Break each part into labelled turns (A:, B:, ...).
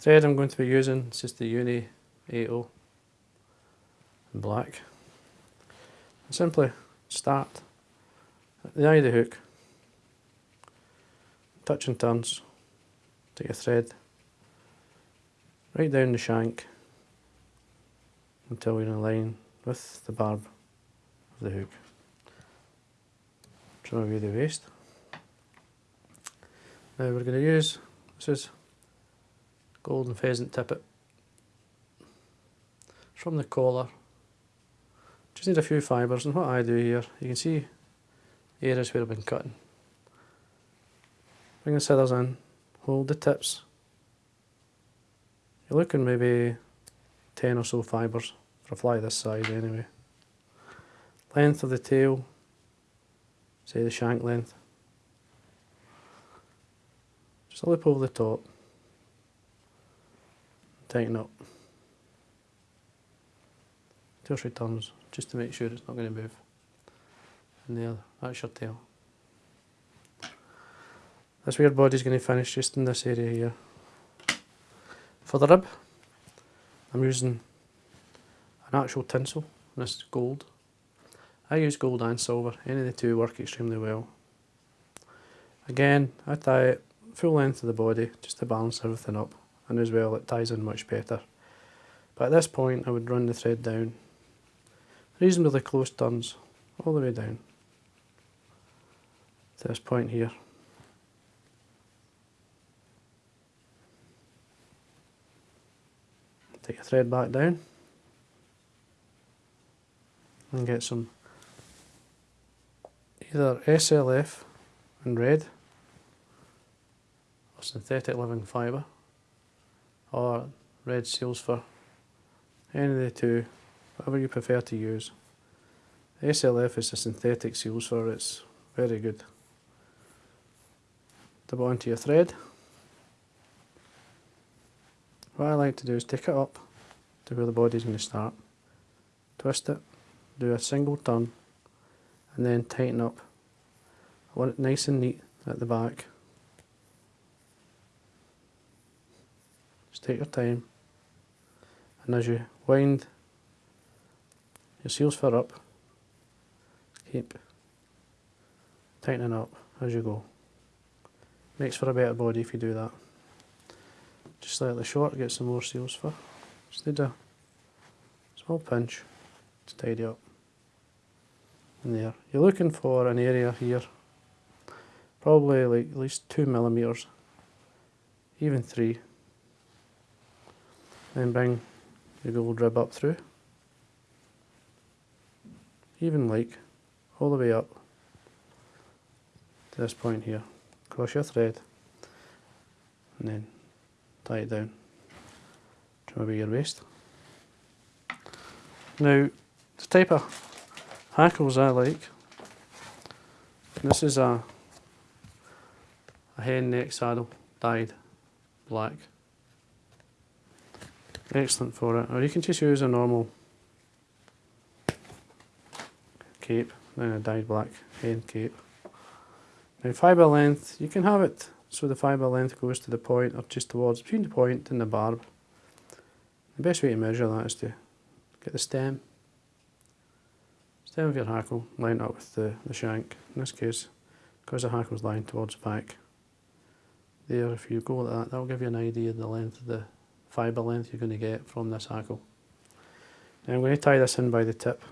A: Thread I'm going to be using is just the Uni 80 in black. And simply start at the eye of the hook, touch and turns, take your thread right down the shank until you're in line with the barb of the hook. Trim away the waste. Now we're going to use, this is golden pheasant tippet from the collar. Just need a few fibres and what I do here, you can see areas where I've been cutting. Bring the scissors in, hold the tips. You're looking maybe 10 or so fibres for a fly this size anyway. Length of the tail, say the shank length. Just a lip over the top. Tighten up. Two or three turns just to make sure it's not going to move. And there, that's your tail. This weird body's going to finish just in this area here. For the rib, I'm using an actual tinsel, and this is gold. I use gold and silver, any of the two work extremely well. Again, I tie it full length of the body just to balance everything up and as well it ties in much better. But at this point I would run the thread down reasonably close turns all the way down to this point here. Take a thread back down and get some either SLF in red or synthetic living fibre or red seals for any of the two, whatever you prefer to use. The SLF is a synthetic seals fur, it's very good. Dip it onto your thread. What I like to do is take it up to where the body is going to start, twist it, do a single turn and then tighten up. I want it nice and neat at the back. Just take your time and as you wind your seals fur up, keep tightening up as you go. Makes for a better body if you do that. Just slightly short, get some more seals fur. Just need a small pinch to tidy up in there. You're looking for an area here, probably like at least two millimeters, even three. Then bring your gold rib up through, even like all the way up to this point here. Cross your thread and then tie it down. Trim away your waste. Now, the type of hackles I like. This is a, a hen neck saddle, dyed black. Excellent for it. Or you can just use a normal cape, then a dyed black hen cape. Now fibre length, you can have it so the fibre length goes to the point or just towards between the point and the barb. The best way to measure that is to get the stem Stem of your hackle, line up with the, the shank. In this case, because the hackle is lying towards the back, there if you go like that, that will give you an idea of the length of the fibre length you're going to get from this hackle. Now I'm going to tie this in by the tip.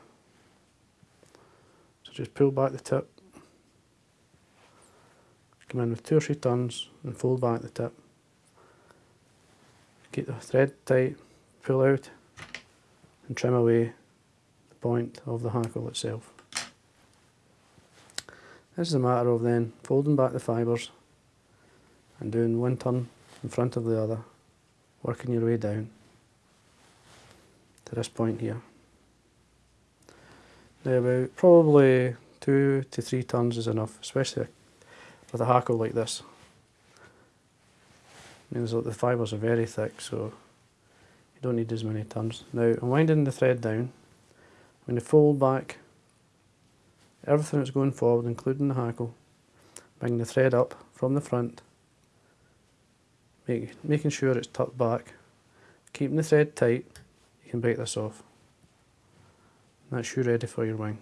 A: So just pull back the tip, come in with two or three turns and fold back the tip. Keep the thread tight, pull out and trim away the point of the hackle itself. This is a matter of then folding back the fibres and doing one turn in front of the other, working your way down to this point here. Now about probably two to three turns is enough, especially with a hackle like this. It means that the fibres are very thick so you don't need as many turns. Now I'm winding the thread down I'm going to fold back everything that's going forward, including the hackle. Bring the thread up from the front, make, making sure it's tucked back, keeping the thread tight, you can break this off. That's you ready for your wing.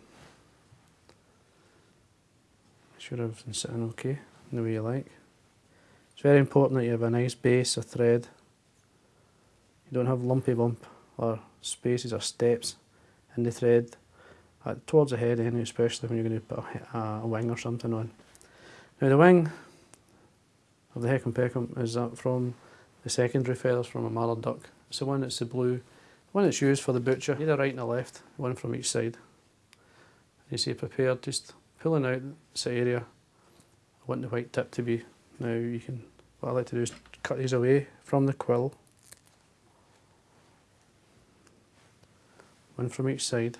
A: Make sure everything's sitting okay, in the way you like. It's very important that you have a nice base of thread. You don't have lumpy bump or spaces or steps in the thread towards the head anyway, especially when you're going to put a, a, wing or something on. Now the wing of the Heckham Peckham is from the secondary feathers from a mallard duck. It's the one that's the blue, one that's used for the butcher, either right and the left, one from each side. You see prepared, just pulling out this area. I want the white tip to be. Now you can, what I like to do is cut these away from the quill. One from each side.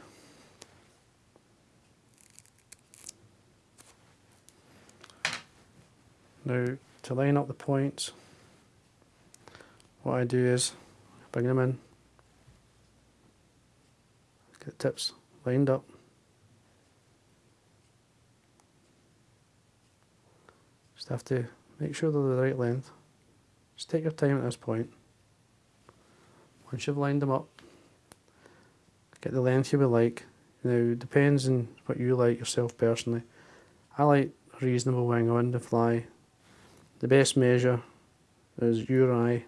A: Now to line up the points, what I do is bring them in, get the tips lined up, just have to make sure they're the right length. Just take your time at this point. Once you've lined them up, get the length you would like. Now, depends on what you like yourself personally. I like reasonable wing on the fly the best measure is your eye.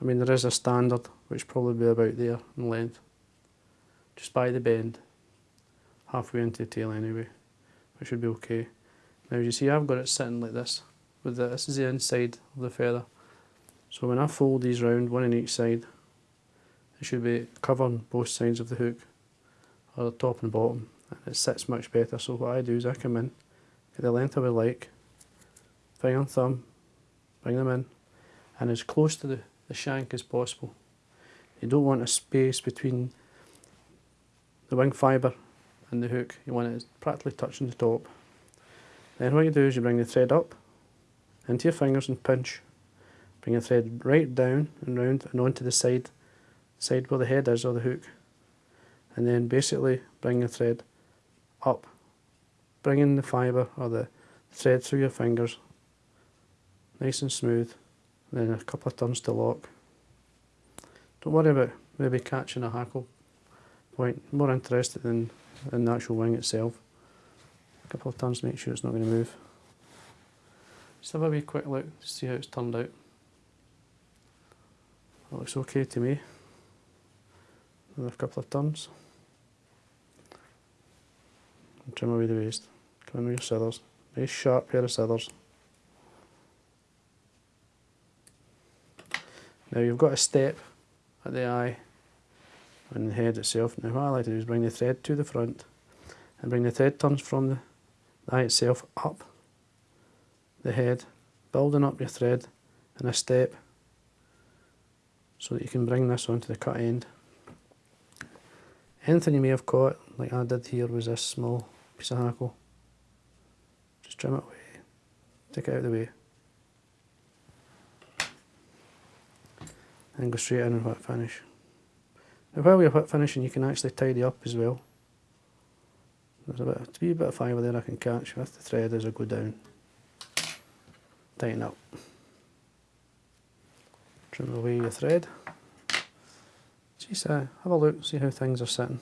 A: I. Mean, there is a standard which probably be about there in length, just by the bend, halfway into the tail anyway, which should be okay. Now you see I've got it sitting like this, with the, this is the inside of the feather. So when I fold these round, one on each side, it should be covering both sides of the hook, or the top and bottom, and it sits much better. So what I do is I come in, get the length I would like, finger and thumb, bring them in, and as close to the, the shank as possible. You don't want a space between the wing fibre and the hook, you want it practically touching the top. Then what you do is you bring the thread up into your fingers and pinch. Bring the thread right down and round and onto the side, side where the head is or the hook. And then basically bring the thread up, bringing the fibre or the thread through your fingers nice and smooth, then a couple of turns to lock. Don't worry about maybe catching a hackle point, more interested in, in the actual wing itself. A couple of turns to make sure it's not going to move. Just have a wee quick look to see how it's turned out. That looks okay to me. Another couple of turns. And trim away the waste. Come in with your scissors. Nice sharp pair of scissors. Now you've got a step at the eye and the head itself. Now what I like to do is bring the thread to the front and bring the thread turns from the, eye itself up the head, building up your thread in a step so that you can bring this onto the cut end. Anything you may have caught, like I did here, was this small piece of hackle. Just trim it away, take it out of the way. And go straight in and whip finish. Now while you're whip finishing you can actually tidy up as well. There's a bit, a wee bit of fibre there I can catch with the thread as I go down. Tighten up. Trim away your thread. See, uh, have a look, see how things are sitting.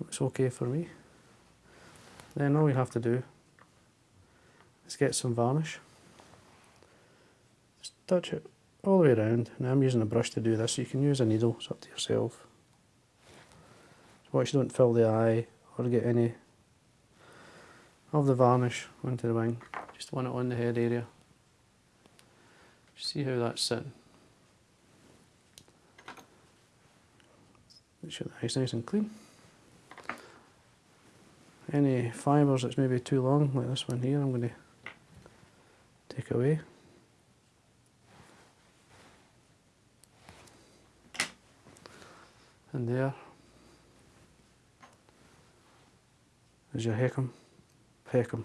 A: Looks okay for me. Then all you have to do Let's get some varnish. Just touch it all the way around. Now I'm using a brush to do this, you can use a needle, it's up to yourself. watch you don't fill the eye or get any of the varnish onto the wing. Just want it on the head area. See how that's sitting. Make sure the eye's nice and clean. Any fibres that's maybe too long, like this one here, I'm going to take away. And there is your Heckham Peckham.